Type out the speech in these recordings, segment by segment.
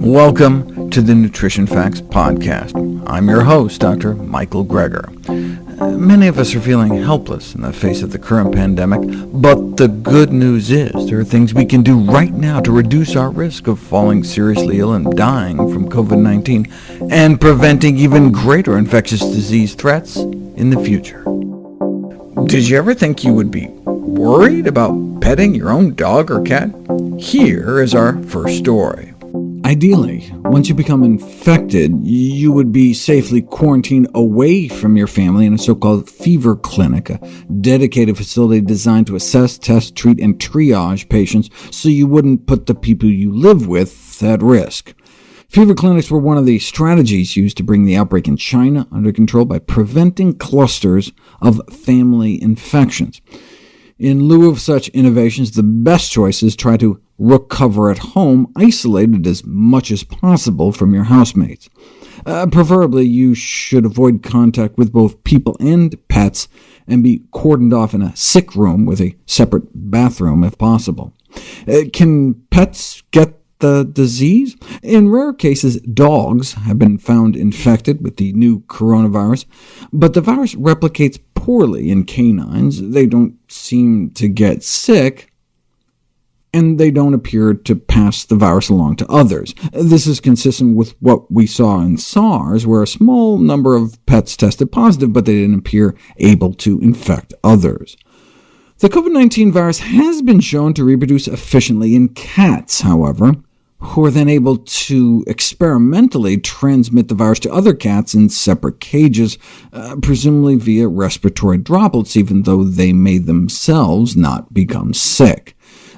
Welcome to the Nutrition Facts Podcast. I'm your host, Dr. Michael Greger. Many of us are feeling helpless in the face of the current pandemic, but the good news is there are things we can do right now to reduce our risk of falling seriously ill and dying from COVID-19, and preventing even greater infectious disease threats in the future. Did you ever think you would be worried about petting your own dog or cat? Here is our first story. Ideally, once you become infected, you would be safely quarantined away from your family in a so-called fever clinic, a dedicated facility designed to assess, test, treat, and triage patients so you wouldn't put the people you live with at risk. Fever clinics were one of the strategies used to bring the outbreak in China under control by preventing clusters of family infections. In lieu of such innovations, the best choice is try to recover at home, isolated as much as possible from your housemates. Uh, preferably, you should avoid contact with both people and pets, and be cordoned off in a sick room with a separate bathroom if possible. Uh, can pets get the disease? In rare cases, dogs have been found infected with the new coronavirus, but the virus replicates poorly in canines. They don't seem to get sick, and they don't appear to pass the virus along to others. This is consistent with what we saw in SARS, where a small number of pets tested positive, but they didn't appear able to infect others. The COVID-19 virus has been shown to reproduce efficiently in cats, however, who are then able to experimentally transmit the virus to other cats in separate cages, uh, presumably via respiratory droplets, even though they may themselves not become sick.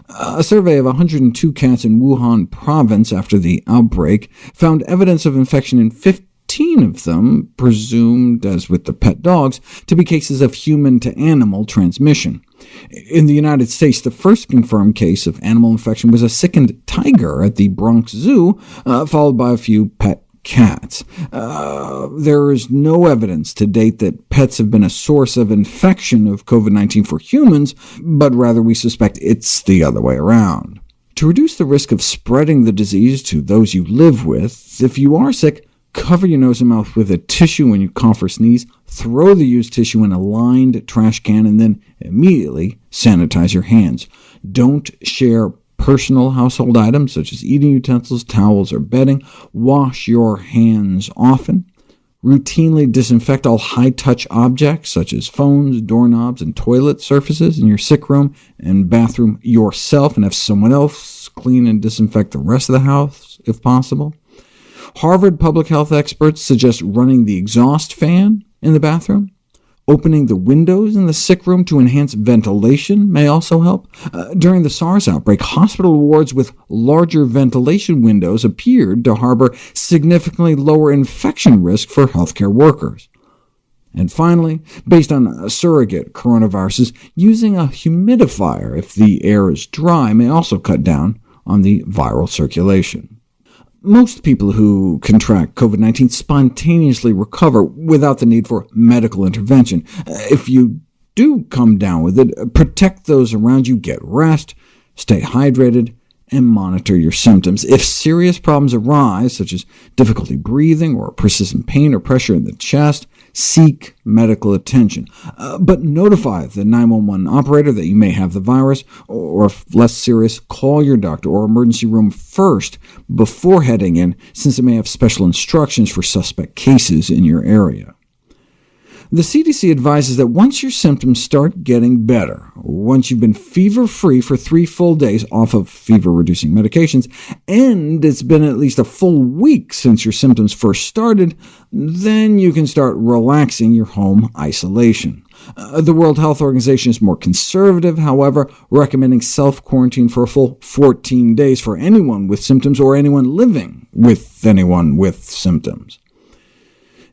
A survey of 102 cats in Wuhan province after the outbreak found evidence of infection in 15 of them, presumed, as with the pet dogs, to be cases of human-to-animal transmission. In the United States, the first confirmed case of animal infection was a sickened tiger at the Bronx Zoo, uh, followed by a few pet cats. Uh, there is no evidence to date that pets have been a source of infection of COVID-19 for humans, but rather we suspect it's the other way around. To reduce the risk of spreading the disease to those you live with, if you are sick, cover your nose and mouth with a tissue when you cough or sneeze, throw the used tissue in a lined trash can, and then immediately sanitize your hands. Don't share personal household items such as eating utensils, towels, or bedding. Wash your hands often. Routinely disinfect all high-touch objects, such as phones, doorknobs, and toilet surfaces in your sick room and bathroom yourself, and have someone else clean and disinfect the rest of the house, if possible. Harvard public health experts suggest running the exhaust fan in the bathroom. Opening the windows in the sick room to enhance ventilation may also help. Uh, during the SARS outbreak, hospital wards with larger ventilation windows appeared to harbor significantly lower infection risk for healthcare workers. And finally, based on surrogate coronaviruses, using a humidifier if the air is dry may also cut down on the viral circulation. Most people who contract COVID-19 spontaneously recover without the need for medical intervention. If you do come down with it, protect those around you, get rest, stay hydrated, and monitor your symptoms. If serious problems arise, such as difficulty breathing or persistent pain or pressure in the chest, seek medical attention. Uh, but notify the 911 operator that you may have the virus, or if less serious, call your doctor or emergency room first before heading in, since it may have special instructions for suspect cases in your area. The CDC advises that once your symptoms start getting better, once you've been fever-free for three full days off of fever-reducing medications, and it's been at least a full week since your symptoms first started, then you can start relaxing your home isolation. Uh, the World Health Organization is more conservative, however, recommending self-quarantine for a full 14 days for anyone with symptoms or anyone living with anyone with symptoms.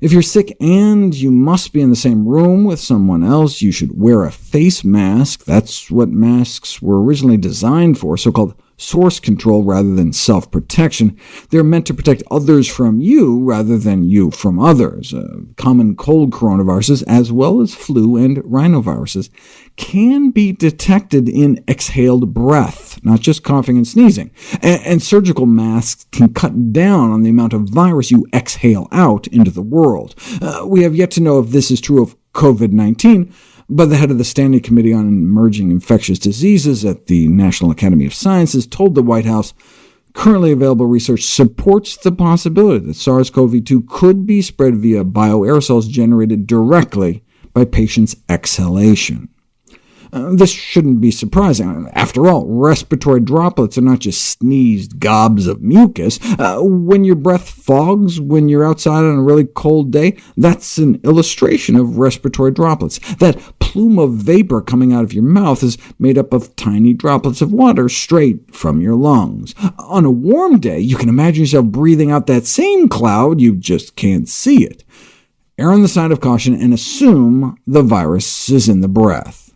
If you're sick and you must be in the same room with someone else, you should wear a face mask. That's what masks were originally designed for, so-called source control rather than self-protection. They're meant to protect others from you rather than you from others. Uh, common cold coronaviruses, as well as flu and rhinoviruses, can be detected in exhaled breath, not just coughing and sneezing, and, and surgical masks can cut down on the amount of virus you exhale out into the world. Uh, we have yet to know if this is true of COVID-19, but the head of the Standing Committee on Emerging Infectious Diseases at the National Academy of Sciences told the White House currently available research supports the possibility that SARS-CoV-2 could be spread via bioaerosols generated directly by patients' exhalation. Uh, this shouldn't be surprising. After all, respiratory droplets are not just sneezed gobs of mucus. Uh, when your breath fogs when you're outside on a really cold day, that's an illustration of respiratory droplets. That plume of vapor coming out of your mouth is made up of tiny droplets of water straight from your lungs. On a warm day, you can imagine yourself breathing out that same cloud, you just can't see it. Err on the side of caution and assume the virus is in the breath.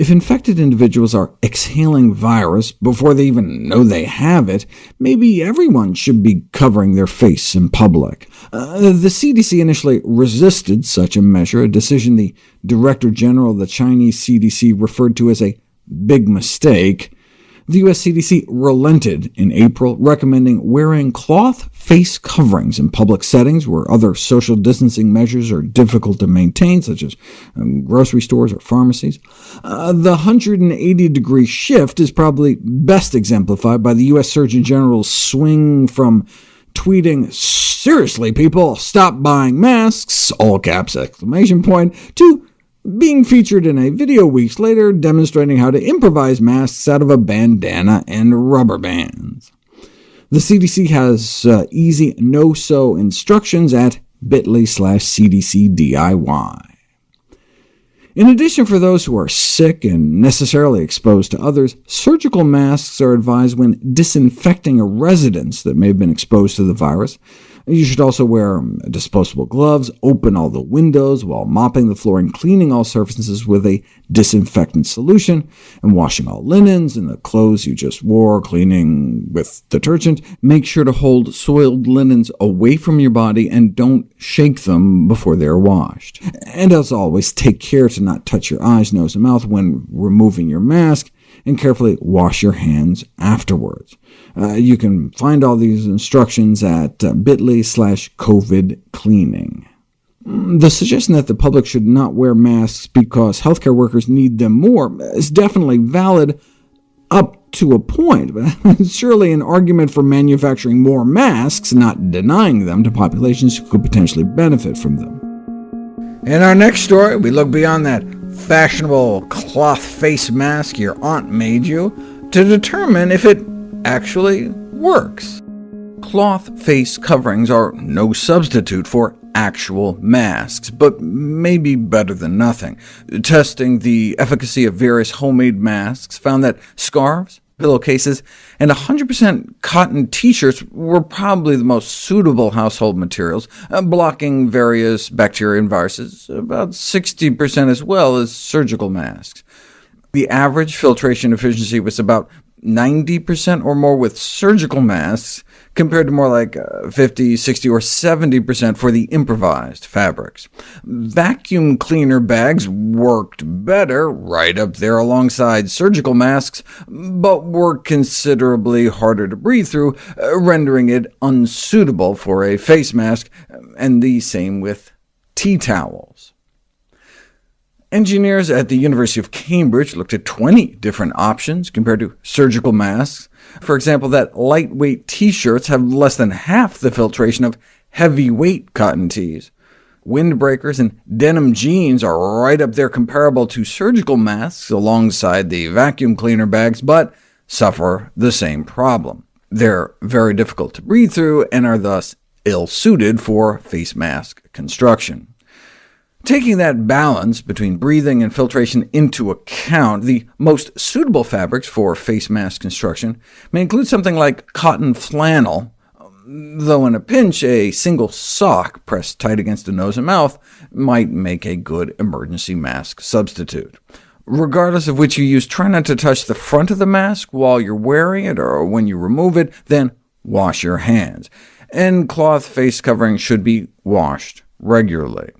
If infected individuals are exhaling virus before they even know they have it, maybe everyone should be covering their face in public. Uh, the CDC initially resisted such a measure, a decision the Director General of the Chinese CDC referred to as a big mistake the U.S. CDC relented in April, recommending wearing cloth face coverings in public settings where other social distancing measures are difficult to maintain, such as um, grocery stores or pharmacies. Uh, the 180-degree shift is probably best exemplified by the U.S. Surgeon General's swing from tweeting, seriously people, stop buying masks, all caps exclamation point, to being featured in a video weeks later demonstrating how to improvise masks out of a bandana and rubber bands. The CDC has uh, easy no-sew instructions at bit.ly slash cdcdiy. In addition, for those who are sick and necessarily exposed to others, surgical masks are advised when disinfecting a residence that may have been exposed to the virus. You should also wear um, disposable gloves, open all the windows while mopping the floor and cleaning all surfaces with a disinfectant solution, and washing all linens and the clothes you just wore, cleaning with detergent. Make sure to hold soiled linens away from your body and don't shake them before they are washed. And as always, take care to not touch your eyes, nose, and mouth when removing your mask, and carefully wash your hands afterwards. Uh, you can find all these instructions at uh, bit.ly slash COVID cleaning. Mm, the suggestion that the public should not wear masks because healthcare workers need them more is definitely valid up to a point, but surely an argument for manufacturing more masks, not denying them to populations who could potentially benefit from them. In our next story, we look beyond that fashionable cloth face mask your aunt made you to determine if it actually works. Cloth face coverings are no substitute for actual masks, but maybe better than nothing. Testing the efficacy of various homemade masks found that scarves, pillowcases, and 100% cotton t-shirts were probably the most suitable household materials, uh, blocking various bacteria and viruses, about 60% as well as surgical masks. The average filtration efficiency was about 90% or more with surgical masks, compared to more like uh, 50, 60, or 70% for the improvised fabrics. Vacuum cleaner bags worked better, right up there alongside surgical masks, but were considerably harder to breathe through, uh, rendering it unsuitable for a face mask, and the same with tea towels. Engineers at the University of Cambridge looked at 20 different options compared to surgical masks. For example, that lightweight t-shirts have less than half the filtration of heavyweight cotton tees. Windbreakers and denim jeans are right up there comparable to surgical masks alongside the vacuum cleaner bags, but suffer the same problem. They're very difficult to breathe through and are thus ill-suited for face mask construction. Taking that balance between breathing and filtration into account, the most suitable fabrics for face mask construction may include something like cotton flannel, though in a pinch a single sock pressed tight against the nose and mouth might make a good emergency mask substitute. Regardless of which you use, try not to touch the front of the mask while you're wearing it or when you remove it, then wash your hands. And cloth face coverings should be washed regularly.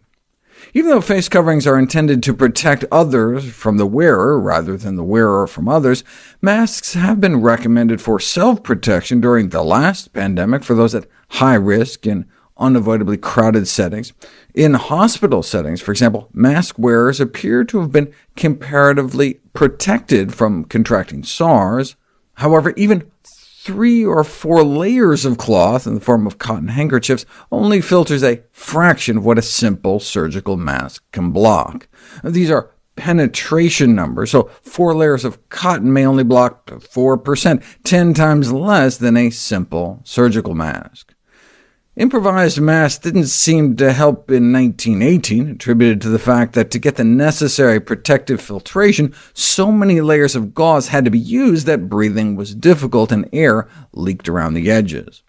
Even though face coverings are intended to protect others from the wearer rather than the wearer from others, masks have been recommended for self-protection during the last pandemic for those at high risk in unavoidably crowded settings. In hospital settings, for example, mask wearers appear to have been comparatively protected from contracting SARS. However, even three or four layers of cloth in the form of cotton handkerchiefs only filters a fraction of what a simple surgical mask can block. These are penetration numbers, so four layers of cotton may only block 4%, 10 times less than a simple surgical mask. Improvised masks didn't seem to help in 1918, attributed to the fact that to get the necessary protective filtration, so many layers of gauze had to be used that breathing was difficult and air leaked around the edges.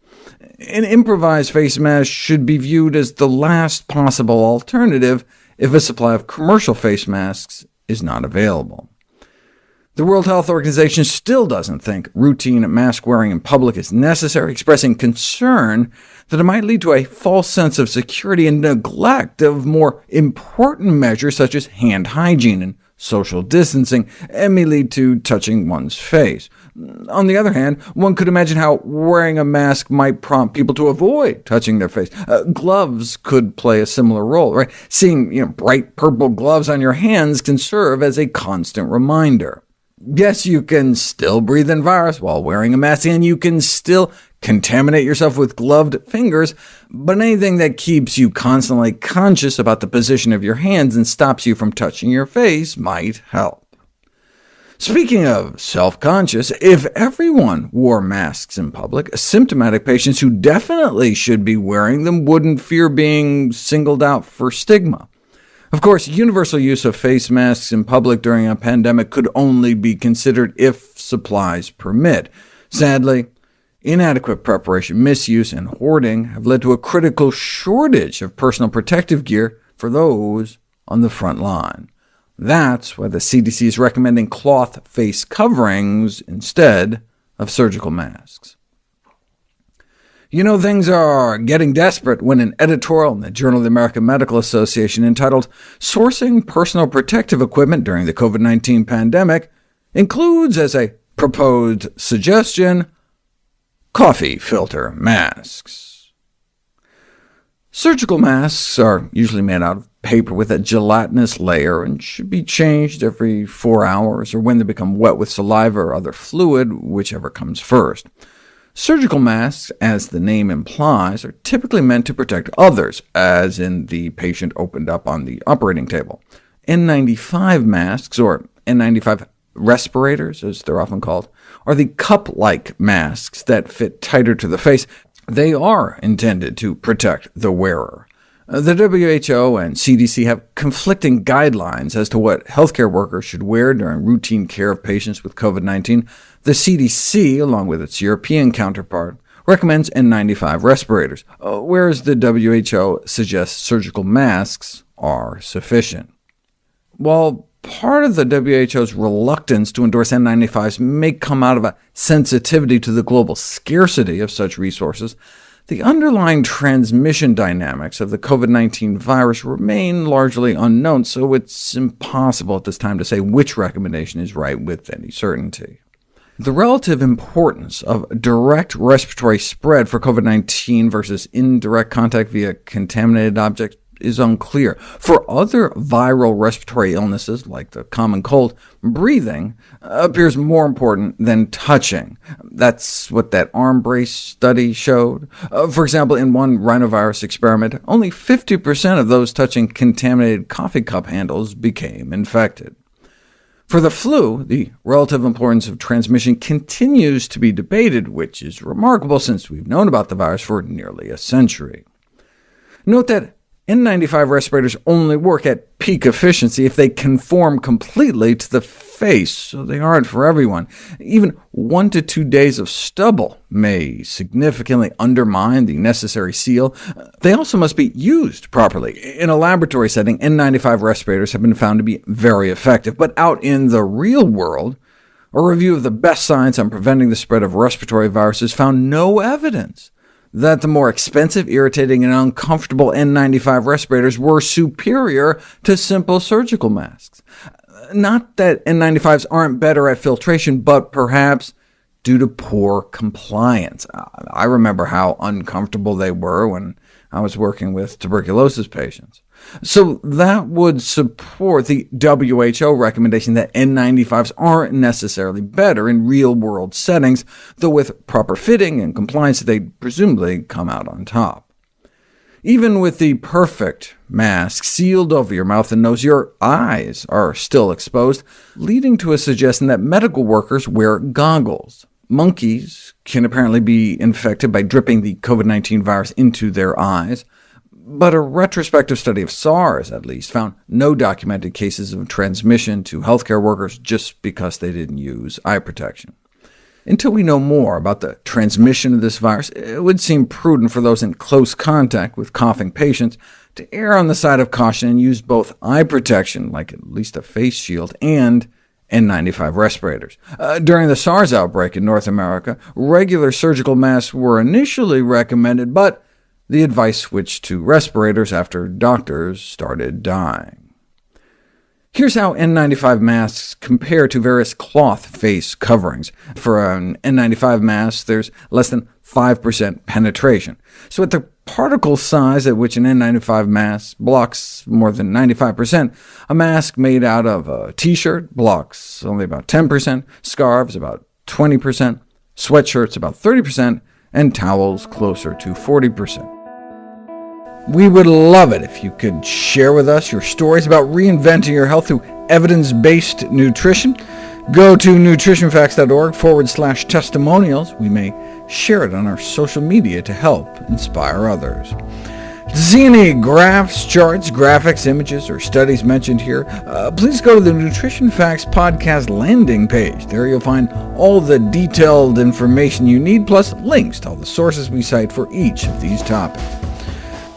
An improvised face mask should be viewed as the last possible alternative if a supply of commercial face masks is not available. The World Health Organization still doesn't think routine mask wearing in public is necessary, expressing concern that it might lead to a false sense of security and neglect of more important measures such as hand hygiene and social distancing, and may lead to touching one's face. On the other hand, one could imagine how wearing a mask might prompt people to avoid touching their face. Uh, gloves could play a similar role. Right? Seeing you know, bright purple gloves on your hands can serve as a constant reminder. Yes, you can still breathe in virus while wearing a mask, and you can still contaminate yourself with gloved fingers, but anything that keeps you constantly conscious about the position of your hands and stops you from touching your face might help. Speaking of self-conscious, if everyone wore masks in public, symptomatic patients who definitely should be wearing them wouldn't fear being singled out for stigma. Of course, universal use of face masks in public during a pandemic could only be considered if supplies permit. Sadly, inadequate preparation, misuse, and hoarding have led to a critical shortage of personal protective gear for those on the front line. That's why the CDC is recommending cloth face coverings instead of surgical masks. You know things are getting desperate when an editorial in the Journal of the American Medical Association entitled Sourcing Personal Protective Equipment During the COVID-19 Pandemic includes as a proposed suggestion coffee filter masks. Surgical masks are usually made out of paper with a gelatinous layer and should be changed every four hours, or when they become wet with saliva or other fluid, whichever comes first. Surgical masks, as the name implies, are typically meant to protect others, as in the patient opened up on the operating table. N95 masks, or N95 respirators, as they're often called, are the cup-like masks that fit tighter to the face. They are intended to protect the wearer. The WHO and CDC have conflicting guidelines as to what healthcare workers should wear during routine care of patients with COVID-19. The CDC, along with its European counterpart, recommends N95 respirators, uh, whereas the WHO suggests surgical masks are sufficient. While part of the WHO's reluctance to endorse N95s may come out of a sensitivity to the global scarcity of such resources, the underlying transmission dynamics of the COVID-19 virus remain largely unknown, so it's impossible at this time to say which recommendation is right with any certainty. The relative importance of direct respiratory spread for COVID-19 versus indirect contact via contaminated objects is unclear. For other viral respiratory illnesses, like the common cold, breathing appears more important than touching. That's what that arm brace study showed. Uh, for example, in one rhinovirus experiment, only 50% of those touching contaminated coffee cup handles became infected. For the flu, the relative importance of transmission continues to be debated, which is remarkable since we've known about the virus for nearly a century. Note that N95 respirators only work at peak efficiency if they conform completely to the face, so they aren't for everyone. Even one to two days of stubble may significantly undermine the necessary seal. They also must be used properly. In a laboratory setting, N95 respirators have been found to be very effective, but out in the real world, a review of the best science on preventing the spread of respiratory viruses found no evidence that the more expensive, irritating, and uncomfortable N95 respirators were superior to simple surgical masks. Not that N95s aren't better at filtration, but perhaps due to poor compliance. I remember how uncomfortable they were when I was working with tuberculosis patients. So that would support the WHO recommendation that N95s aren't necessarily better in real-world settings, though with proper fitting and compliance they'd presumably come out on top. Even with the perfect mask sealed over your mouth and nose, your eyes are still exposed, leading to a suggestion that medical workers wear goggles. Monkeys can apparently be infected by dripping the COVID-19 virus into their eyes but a retrospective study of SARS, at least, found no documented cases of transmission to healthcare workers just because they didn't use eye protection. Until we know more about the transmission of this virus, it would seem prudent for those in close contact with coughing patients to err on the side of caution and use both eye protection, like at least a face shield, and N95 respirators. Uh, during the SARS outbreak in North America, regular surgical masks were initially recommended, but the advice switched to respirators after doctors started dying. Here's how N95 masks compare to various cloth face coverings. For an N95 mask, there's less than 5% penetration. So at the particle size at which an N95 mask blocks more than 95%, a mask made out of a t-shirt blocks only about 10%, scarves about 20%, sweatshirts about 30%, and towels closer to 40%. We would love it if you could share with us your stories about reinventing your health through evidence-based nutrition. Go to nutritionfacts.org forward slash testimonials. We may share it on our social media to help inspire others. To see any graphs, charts, graphics, images, or studies mentioned here, uh, please go to the Nutrition Facts podcast landing page. There you'll find all the detailed information you need, plus links to all the sources we cite for each of these topics.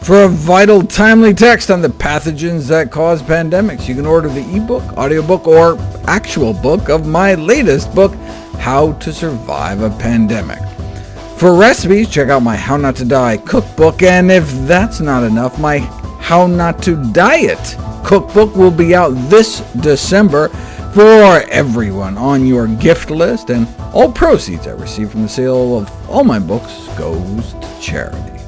For a vital, timely text on the pathogens that cause pandemics, you can order the ebook, audiobook, or actual book of my latest book, How to Survive a Pandemic. For recipes, check out my How Not to Die cookbook, and if that's not enough, my How Not to Diet cookbook will be out this December for everyone on your gift list, and all proceeds I receive from the sale of all my books goes to charity.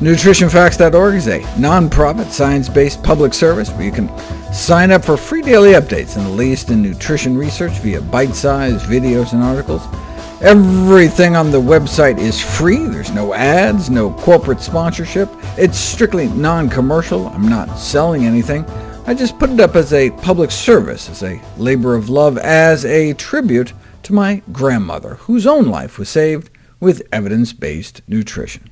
NutritionFacts.org is a non-profit, science-based public service where you can sign up for free daily updates on the latest in nutrition research via bite-sized videos and articles. Everything on the website is free. There's no ads, no corporate sponsorship. It's strictly non-commercial. I'm not selling anything. I just put it up as a public service, as a labor of love, as a tribute to my grandmother, whose own life was saved with evidence-based nutrition.